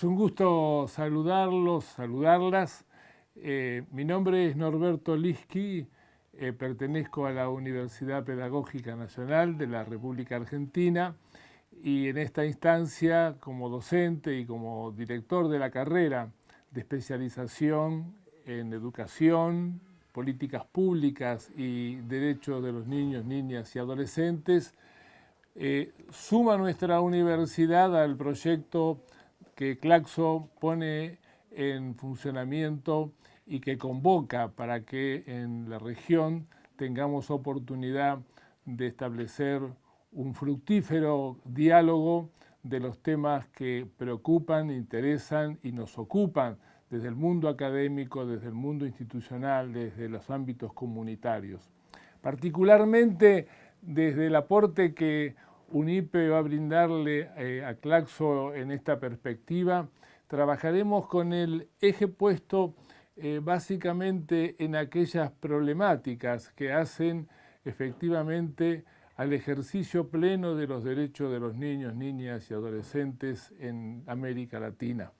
gusto saludarlos, saludarlas. Eh, mi nombre es Norberto Liski, eh, pertenezco a la Universidad Pedagógica Nacional de la República Argentina y en esta instancia, como docente y como director de la carrera de especialización en educación, políticas públicas y derechos de los niños, niñas y adolescentes, eh, suma nuestra universidad al proyecto que Claxo pone en funcionamiento y que convoca para que en la región tengamos oportunidad de establecer un fructífero diálogo de los temas que preocupan, interesan y nos ocupan desde el mundo académico, desde el mundo institucional, desde los ámbitos comunitarios. Particularmente desde el aporte que UNIPE va a brindarle eh, a Claxo en esta perspectiva, trabajaremos con el eje puesto eh, básicamente en aquellas problemáticas que hacen efectivamente al ejercicio pleno de los derechos de los niños, niñas y adolescentes en América Latina.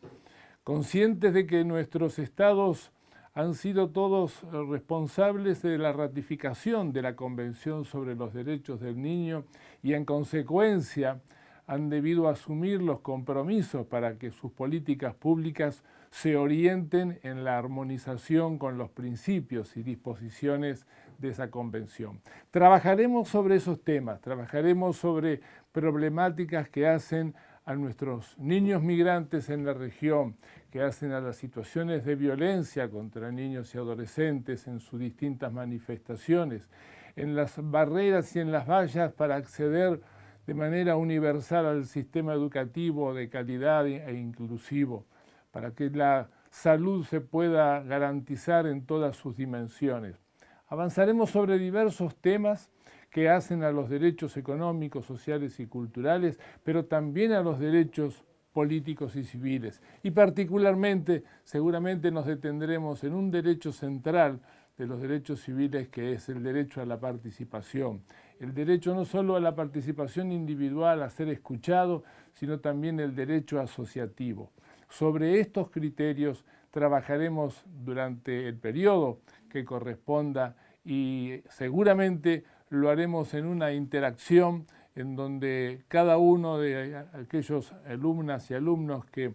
Conscientes de que nuestros estados han sido todos responsables de la ratificación de la Convención sobre los Derechos del Niño y en consecuencia han debido asumir los compromisos para que sus políticas públicas se orienten en la armonización con los principios y disposiciones de esa convención. Trabajaremos sobre esos temas, trabajaremos sobre problemáticas que hacen a nuestros niños migrantes en la región, que hacen a las situaciones de violencia contra niños y adolescentes en sus distintas manifestaciones, en las barreras y en las vallas para acceder de manera universal al sistema educativo de calidad e inclusivo, para que la salud se pueda garantizar en todas sus dimensiones. Avanzaremos sobre diversos temas que hacen a los derechos económicos, sociales y culturales, pero también a los derechos políticos y civiles. Y particularmente, seguramente nos detendremos en un derecho central de los derechos civiles que es el derecho a la participación. El derecho no solo a la participación individual, a ser escuchado, sino también el derecho asociativo. Sobre estos criterios trabajaremos durante el periodo que corresponda y seguramente lo haremos en una interacción en donde cada uno de aquellos alumnas y alumnos que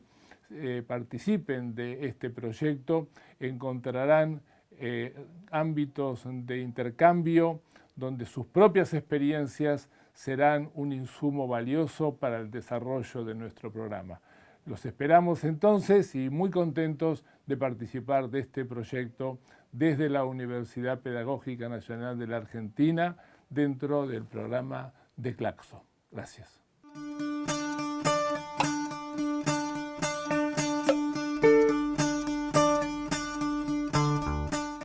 eh, participen de este proyecto encontrarán eh, ámbitos de intercambio donde sus propias experiencias serán un insumo valioso para el desarrollo de nuestro programa. Los esperamos entonces y muy contentos de participar de este proyecto desde la Universidad Pedagógica Nacional de la Argentina dentro del programa de Claxo. Gracias.